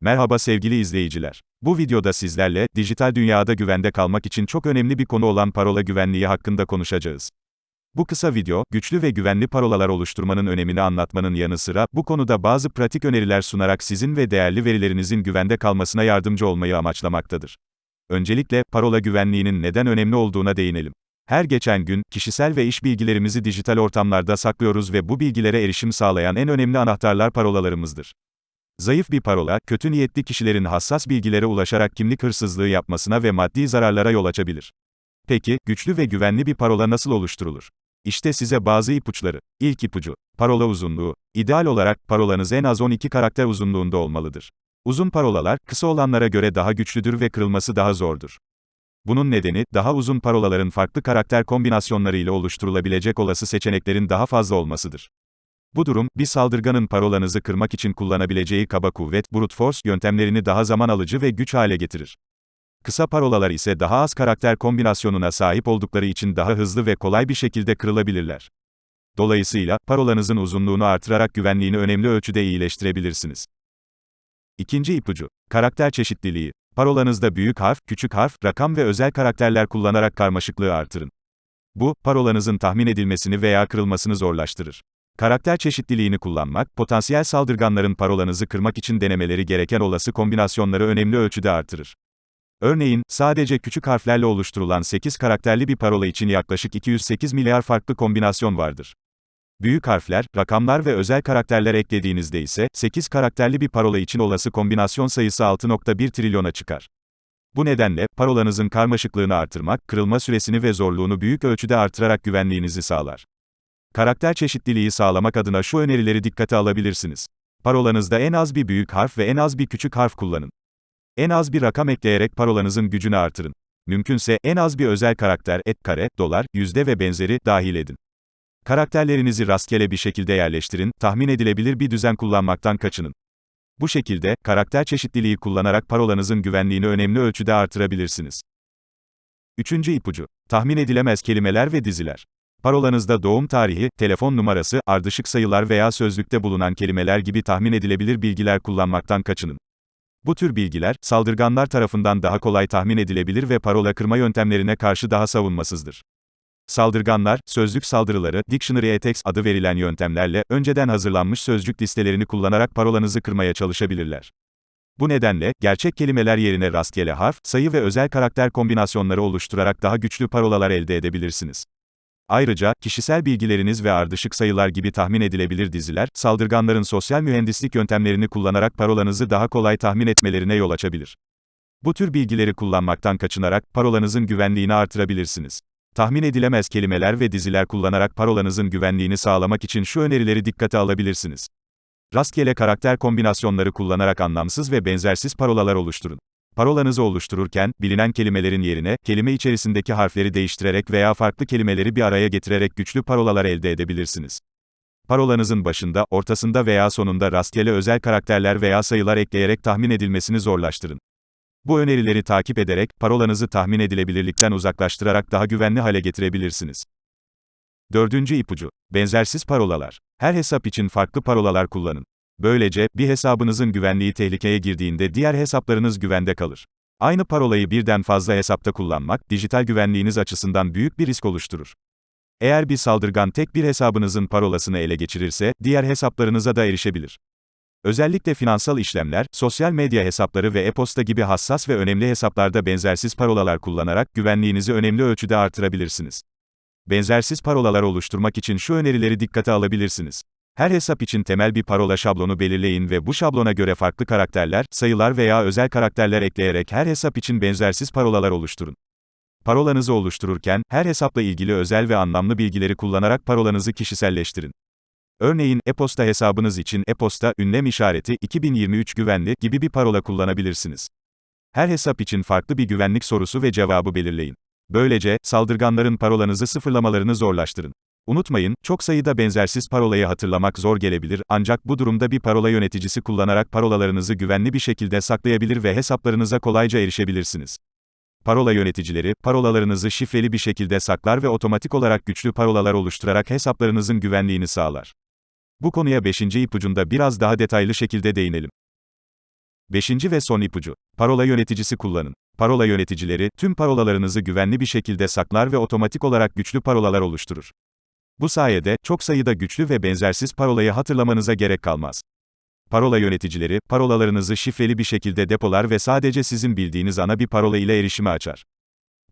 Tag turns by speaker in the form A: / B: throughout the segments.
A: Merhaba sevgili izleyiciler. Bu videoda sizlerle, dijital dünyada güvende kalmak için çok önemli bir konu olan parola güvenliği hakkında konuşacağız. Bu kısa video, güçlü ve güvenli parolalar oluşturmanın önemini anlatmanın yanı sıra, bu konuda bazı pratik öneriler sunarak sizin ve değerli verilerinizin güvende kalmasına yardımcı olmayı amaçlamaktadır. Öncelikle, parola güvenliğinin neden önemli olduğuna değinelim. Her geçen gün, kişisel ve iş bilgilerimizi dijital ortamlarda saklıyoruz ve bu bilgilere erişim sağlayan en önemli anahtarlar parolalarımızdır. Zayıf bir parola, kötü niyetli kişilerin hassas bilgilere ulaşarak kimlik hırsızlığı yapmasına ve maddi zararlara yol açabilir. Peki, güçlü ve güvenli bir parola nasıl oluşturulur? İşte size bazı ipuçları. İlk ipucu, parola uzunluğu. İdeal olarak, parolanız en az 12 karakter uzunluğunda olmalıdır. Uzun parolalar, kısa olanlara göre daha güçlüdür ve kırılması daha zordur. Bunun nedeni, daha uzun parolaların farklı karakter kombinasyonları ile oluşturulabilecek olası seçeneklerin daha fazla olmasıdır. Bu durum, bir saldırganın parolanızı kırmak için kullanabileceği kaba kuvvet, brute force yöntemlerini daha zaman alıcı ve güç hale getirir. Kısa parolalar ise daha az karakter kombinasyonuna sahip oldukları için daha hızlı ve kolay bir şekilde kırılabilirler. Dolayısıyla, parolanızın uzunluğunu artırarak güvenliğini önemli ölçüde iyileştirebilirsiniz. İkinci ipucu, karakter çeşitliliği. Parolanızda büyük harf, küçük harf, rakam ve özel karakterler kullanarak karmaşıklığı artırın. Bu, parolanızın tahmin edilmesini veya kırılmasını zorlaştırır. Karakter çeşitliliğini kullanmak, potansiyel saldırganların parolanızı kırmak için denemeleri gereken olası kombinasyonları önemli ölçüde artırır. Örneğin, sadece küçük harflerle oluşturulan 8 karakterli bir parola için yaklaşık 208 milyar farklı kombinasyon vardır. Büyük harfler, rakamlar ve özel karakterler eklediğinizde ise, 8 karakterli bir parola için olası kombinasyon sayısı 6.1 trilyona çıkar. Bu nedenle, parolanızın karmaşıklığını artırmak, kırılma süresini ve zorluğunu büyük ölçüde artırarak güvenliğinizi sağlar. Karakter çeşitliliği sağlamak adına şu önerileri dikkate alabilirsiniz. Parolanızda en az bir büyük harf ve en az bir küçük harf kullanın. En az bir rakam ekleyerek parolanızın gücünü artırın. Mümkünse en az bir özel karakter, et kare, dolar, yüzde ve benzeri dahil edin. Karakterlerinizi rastgele bir şekilde yerleştirin, tahmin edilebilir bir düzen kullanmaktan kaçının. Bu şekilde, karakter çeşitliliği kullanarak parolanızın güvenliğini önemli ölçüde artırabilirsiniz. Üçüncü ipucu. Tahmin edilemez kelimeler ve diziler. Parolanızda doğum tarihi, telefon numarası, ardışık sayılar veya sözlükte bulunan kelimeler gibi tahmin edilebilir bilgiler kullanmaktan kaçının. Bu tür bilgiler, saldırganlar tarafından daha kolay tahmin edilebilir ve parola kırma yöntemlerine karşı daha savunmasızdır. Saldırganlar, sözlük saldırıları, Dictionary Attacks adı verilen yöntemlerle, önceden hazırlanmış sözcük listelerini kullanarak parolanızı kırmaya çalışabilirler. Bu nedenle, gerçek kelimeler yerine rastgele harf, sayı ve özel karakter kombinasyonları oluşturarak daha güçlü parolalar elde edebilirsiniz. Ayrıca, kişisel bilgileriniz ve ardışık sayılar gibi tahmin edilebilir diziler, saldırganların sosyal mühendislik yöntemlerini kullanarak parolanızı daha kolay tahmin etmelerine yol açabilir. Bu tür bilgileri kullanmaktan kaçınarak, parolanızın güvenliğini artırabilirsiniz. Tahmin edilemez kelimeler ve diziler kullanarak parolanızın güvenliğini sağlamak için şu önerileri dikkate alabilirsiniz. Rastgele karakter kombinasyonları kullanarak anlamsız ve benzersiz parolalar oluşturun. Parolanızı oluştururken, bilinen kelimelerin yerine, kelime içerisindeki harfleri değiştirerek veya farklı kelimeleri bir araya getirerek güçlü parolalar elde edebilirsiniz. Parolanızın başında, ortasında veya sonunda rastgele özel karakterler veya sayılar ekleyerek tahmin edilmesini zorlaştırın. Bu önerileri takip ederek, parolanızı tahmin edilebilirlikten uzaklaştırarak daha güvenli hale getirebilirsiniz. Dördüncü ipucu. Benzersiz parolalar. Her hesap için farklı parolalar kullanın. Böylece, bir hesabınızın güvenliği tehlikeye girdiğinde diğer hesaplarınız güvende kalır. Aynı parolayı birden fazla hesapta kullanmak, dijital güvenliğiniz açısından büyük bir risk oluşturur. Eğer bir saldırgan tek bir hesabınızın parolasını ele geçirirse, diğer hesaplarınıza da erişebilir. Özellikle finansal işlemler, sosyal medya hesapları ve e-posta gibi hassas ve önemli hesaplarda benzersiz parolalar kullanarak güvenliğinizi önemli ölçüde artırabilirsiniz. Benzersiz parolalar oluşturmak için şu önerileri dikkate alabilirsiniz. Her hesap için temel bir parola şablonu belirleyin ve bu şablona göre farklı karakterler, sayılar veya özel karakterler ekleyerek her hesap için benzersiz parolalar oluşturun. Parolanızı oluştururken, her hesapla ilgili özel ve anlamlı bilgileri kullanarak parolanızı kişiselleştirin. Örneğin, e-posta hesabınız için e-posta, ünlem işareti, 2023 güvenli gibi bir parola kullanabilirsiniz. Her hesap için farklı bir güvenlik sorusu ve cevabı belirleyin. Böylece, saldırganların parolanızı sıfırlamalarını zorlaştırın. Unutmayın, çok sayıda benzersiz parolayı hatırlamak zor gelebilir, ancak bu durumda bir parola yöneticisi kullanarak parolalarınızı güvenli bir şekilde saklayabilir ve hesaplarınıza kolayca erişebilirsiniz. Parola yöneticileri, parolalarınızı şifreli bir şekilde saklar ve otomatik olarak güçlü parolalar oluşturarak hesaplarınızın güvenliğini sağlar. Bu konuya 5. ipucunda biraz daha detaylı şekilde değinelim. Beşinci ve son ipucu. Parola yöneticisi kullanın. Parola yöneticileri, tüm parolalarınızı güvenli bir şekilde saklar ve otomatik olarak güçlü parolalar oluşturur. Bu sayede, çok sayıda güçlü ve benzersiz parolayı hatırlamanıza gerek kalmaz. Parola yöneticileri, parolalarınızı şifreli bir şekilde depolar ve sadece sizin bildiğiniz ana bir parola ile erişimi açar.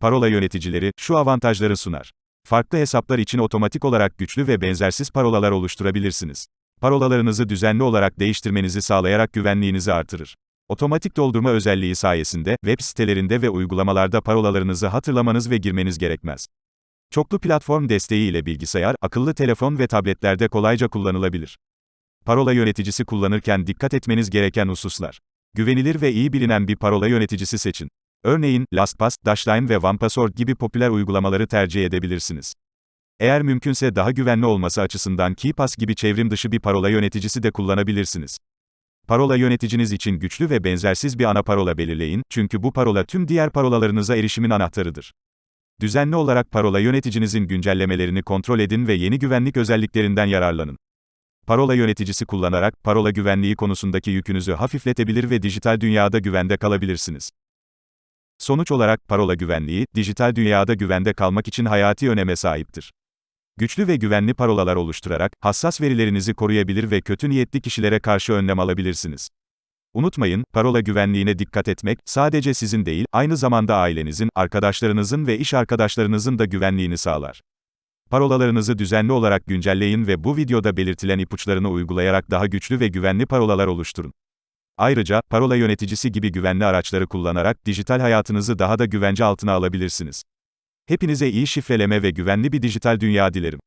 A: Parola yöneticileri, şu avantajları sunar. Farklı hesaplar için otomatik olarak güçlü ve benzersiz parolalar oluşturabilirsiniz. Parolalarınızı düzenli olarak değiştirmenizi sağlayarak güvenliğinizi artırır. Otomatik doldurma özelliği sayesinde, web sitelerinde ve uygulamalarda parolalarınızı hatırlamanız ve girmeniz gerekmez. Çoklu platform desteği ile bilgisayar, akıllı telefon ve tabletlerde kolayca kullanılabilir. Parola yöneticisi kullanırken dikkat etmeniz gereken hususlar. Güvenilir ve iyi bilinen bir parola yöneticisi seçin. Örneğin, LastPass, Dashlane ve OnePassword gibi popüler uygulamaları tercih edebilirsiniz. Eğer mümkünse daha güvenli olması açısından KeePass gibi çevrim dışı bir parola yöneticisi de kullanabilirsiniz. Parola yöneticiniz için güçlü ve benzersiz bir ana parola belirleyin, çünkü bu parola tüm diğer parolalarınıza erişimin anahtarıdır. Düzenli olarak parola yöneticinizin güncellemelerini kontrol edin ve yeni güvenlik özelliklerinden yararlanın. Parola yöneticisi kullanarak, parola güvenliği konusundaki yükünüzü hafifletebilir ve dijital dünyada güvende kalabilirsiniz. Sonuç olarak, parola güvenliği, dijital dünyada güvende kalmak için hayati öneme sahiptir. Güçlü ve güvenli parolalar oluşturarak, hassas verilerinizi koruyabilir ve kötü niyetli kişilere karşı önlem alabilirsiniz. Unutmayın, parola güvenliğine dikkat etmek, sadece sizin değil, aynı zamanda ailenizin, arkadaşlarınızın ve iş arkadaşlarınızın da güvenliğini sağlar. Parolalarınızı düzenli olarak güncelleyin ve bu videoda belirtilen ipuçlarını uygulayarak daha güçlü ve güvenli parolalar oluşturun. Ayrıca, parola yöneticisi gibi güvenli araçları kullanarak dijital hayatınızı daha da güvence altına alabilirsiniz. Hepinize iyi şifreleme ve güvenli bir dijital dünya dilerim.